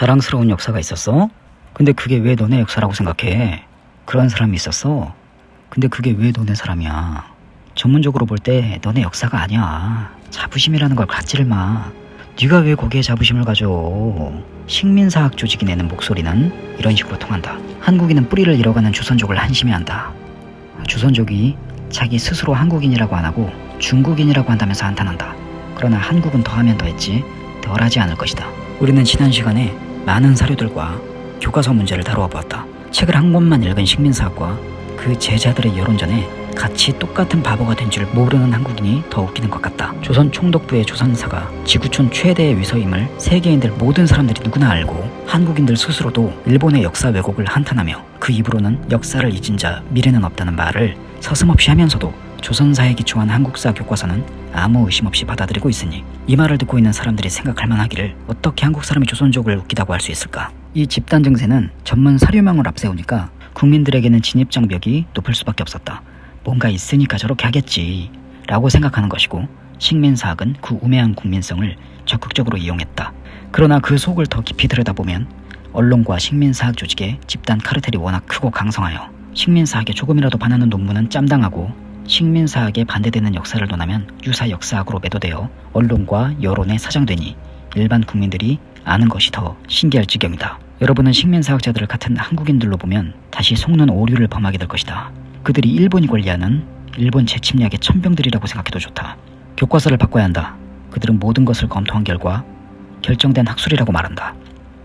자랑스러운 역사가 있었어? 근데 그게 왜 너네 역사라고 생각해? 그런 사람이 있었어? 근데 그게 왜 너네 사람이야? 전문적으로 볼 때 너네 역사가 아니야. 자부심이라는 걸 갖지를 마. 네가 왜 거기에 자부심을 가져? 식민사학 조직이 내는 목소리는 이런 식으로 통한다. 한국인은 뿌리를 잃어가는 조선족을 한심해 한다. 조선족이 자기 스스로 한국인이라고 안 하고 중국인이라고 한다면서 한탄한다. 그러나 한국은 더하면 더했지 덜하지 않을 것이다. 우리는 지난 시간에 많은 사료들과 교과서 문제를 다루어 보았다. 책을 한 권만 읽은 식민사학과 그 제자들의 여론전에 같이 똑같은 바보가 된 줄 모르는 한국인이 더 웃기는 것 같다. 조선 총독부의 조선사가 지구촌 최대의 위서임을 세계인들 모든 사람들이 누구나 알고 한국인들 스스로도 일본의 역사 왜곡을 한탄하며 그 입으로는 역사를 잊은 자 미래는 없다는 말을 서슴없이 하면서도 조선사에 기초한 한국사 교과서는 아무 의심 없이 받아들이고 있으니 이 말을 듣고 있는 사람들이 생각할 만하기를 어떻게 한국 사람이 조선족을 웃기다고 할 수 있을까? 이 집단 증세는 전문 사료망을 앞세우니까 국민들에게는 진입 장벽이 높을 수밖에 없었다. 뭔가 있으니까 저렇게 하겠지 라고 생각하는 것이고 식민사학은 그 우매한 국민성을 적극적으로 이용했다. 그러나 그 속을 더 깊이 들여다보면 언론과 식민사학 조직의 집단 카르텔이 워낙 크고 강성하여 식민사학에 조금이라도 반하는 논문은 짬당하고 식민사학에 반대되는 역사를 논하면 유사 역사학으로 매도되어 언론과 여론에 사장되니 일반 국민들이 아는 것이 더 신기할 지경이다. 여러분은 식민사학자들을 같은 한국인들로 보면 다시 속는 오류를 범하게 될 것이다. 그들이 일본이 권리하는 일본 재침략의 천병들이라고 생각해도 좋다. 교과서를 바꿔야 한다. 그들은 모든 것을 검토한 결과 결정된 학술이라고 말한다.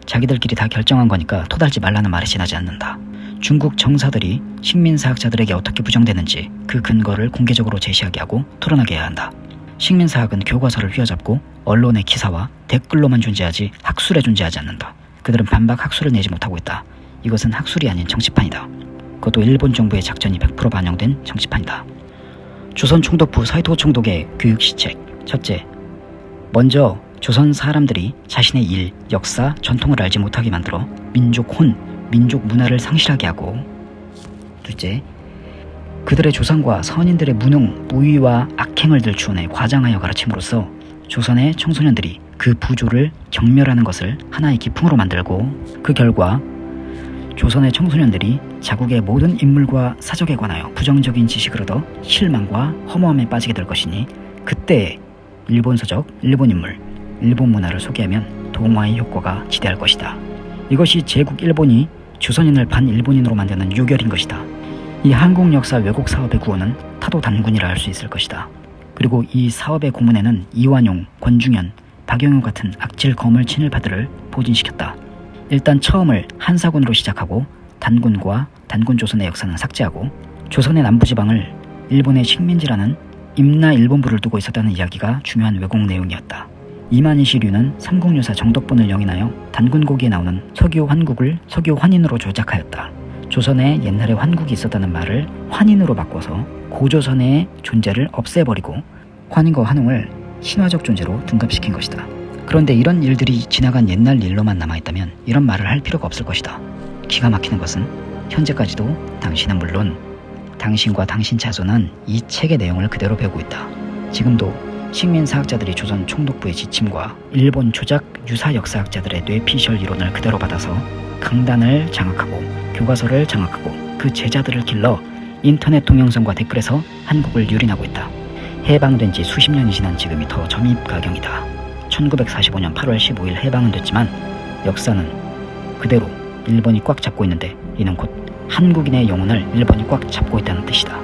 자기들끼리 다 결정한 거니까 토달지 말라는 말이 지나지 않는다. 중국 정사들이 식민사학자들에게 어떻게 부정되는지 그 근거를 공개적으로 제시하게 하고 토론하게 해야 한다. 식민사학은 교과서를 휘어잡고 언론의 기사와 댓글로만 존재하지 학술에 존재하지 않는다. 그들은 반박 학술을 내지 못하고 있다. 이것은 학술이 아닌 정치판이다. 그것도 일본 정부의 작전이 100% 반영된 정치판이다. 조선 총독부 사이토 총독의 교육 시책 첫째, 먼저 조선 사람들이 자신의 일, 역사, 전통을 알지 못하게 만들어 민족 혼, 민족 문화를 상실하게 하고 둘째, 그들의 조상과 선인들의 무능, 무위와 악행을 들추어내 과장하여 가르침으로써 조선의 청소년들이 그 부조를 경멸하는 것을 하나의 기풍으로 만들고 그 결과 조선의 청소년들이 자국의 모든 인물과 사적에 관하여 부정적인 지식을 얻어 실망과 허무함에 빠지게 될 것이니 그때 일본 서적, 일본 인물, 일본 문화를 소개하면 동화의 효과가 지대할 것이다. 이것이 제국 일본이 조선인을 반일본인으로 만드는 요결인 것이다. 이 한국 역사 왜곡 사업의 구호는 타도 단군이라 할 수 있을 것이다. 그리고 이 사업의 고문에는 이완용, 권중현, 박영효 같은 악질 거물 친일파들을 포진시켰다. 일단 처음을 한사군으로 시작하고 단군과 단군 조선의 역사는 삭제하고 조선의 남부지방을 일본의 식민지라는 임나 일본부를 두고 있었다는 이야기가 중요한 왜곡 내용이었다. 이만희시류는 삼국유사 정덕본을 영인하여 단군고기에 나오는 석유 환국을 석유 환인으로 조작하였다. 조선에 옛날에 환국이 있었다는 말을 환인으로 바꿔서 고조선의 존재를 없애버리고 환인과 환웅을 신화적 존재로 둔갑시킨 것이다. 그런데 이런 일들이 지나간 옛날 일로만 남아있다면 이런 말을 할 필요가 없을 것이다. 기가 막히는 것은 현재까지도 당신은 물론 당신과 당신 자손은 이 책의 내용을 그대로 배우고 있다. 지금도 식민 사학자들이 조선 총독부의 지침과 일본 조작 유사 역사학자들의 뇌피셜 이론을 그대로 받아서 강단을 장악하고 교과서를 장악하고 그 제자들을 길러 인터넷 동영상과 댓글에서 한국을 유린하고 있다. 해방된 지 수십 년이 지난 지금이 더 점입가경이다. 1945년 8월 15일 해방은 됐지만 역사는 그대로 일본이 꽉 잡고 있는데 이는 곧 한국인의 영혼을 일본이 꽉 잡고 있다는 뜻이다.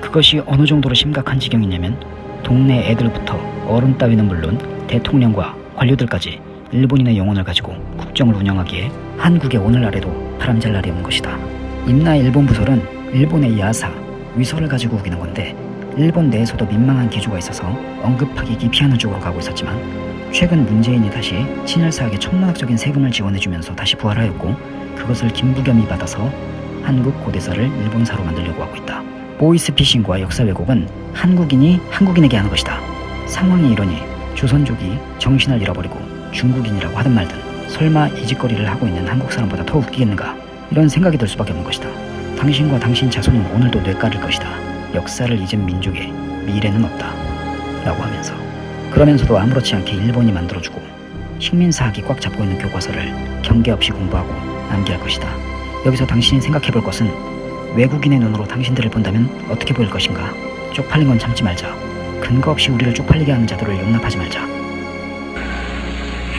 그것이 어느 정도로 심각한 지경이냐면 동네 애들부터 어른 따위는 물론 대통령과 관료들까지 일본인의 영혼을 가지고 국정을 운영하기에 한국의 오늘날에도 바람잘 날이 온 것이다. 임나 일본 부설은 일본의 야사, 위서를 가지고 우기는 건데 일본 내에서도 민망한 기조가 있어서 언급하기 기피하는 쪽으로 가고 있었지만 최근 문재인이 다시 친일사학에 천문학적인 세금을 지원해주면서 다시 부활하였고 그것을 김부겸이 받아서 한국 고대사를 일본사로 만들려고 하고 있다. 보이스피싱과 역사 왜곡은 한국인이 한국인에게 하는 것이다. 상황이 이러니 조선족이 정신을 잃어버리고 중국인이라고 하든 말든 설마 이 짓거리를 하고 있는 한국 사람보다 더 웃기겠는가 이런 생각이 들 수밖에 없는 것이다. 당신과 당신 자손은 오늘도 뇌까릴 것이다. 역사를 잊은 민족에 미래는 없다. 라고 하면서 그러면서도 아무렇지 않게 일본이 만들어주고 식민사학이 꽉 잡고 있는 교과서를 경계 없이 공부하고 암기할 것이다. 여기서 당신이 생각해볼 것은 외국인의 눈으로 당신들을 본다면 어떻게 보일 것인가? 쪽팔린 건 참지 말자. 근거 없이 우리를 쪽팔리게 하는 자들을 용납하지 말자.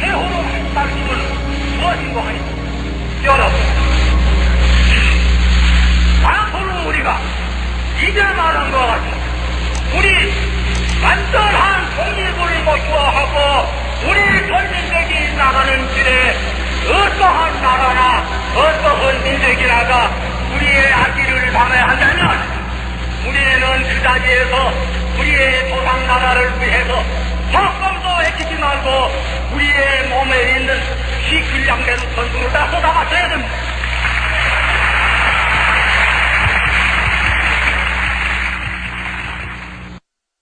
할 말씀은 무엇인고 하니 여러분 앞으로 우리가 이제 말한 것 같이 우리 완전한 독립을 목표하고 우리 전민족이 나가는 길에 어떠한 나라나 어떠한 민족이라가 아기를 담아야 한다면 우리는 그 자리에서 우리의 조상 나라를 위해서 조금도 애키지 말고 우리의 몸에 있는 시 길량된 전술을 다 쏟아맞혀야 됩니다.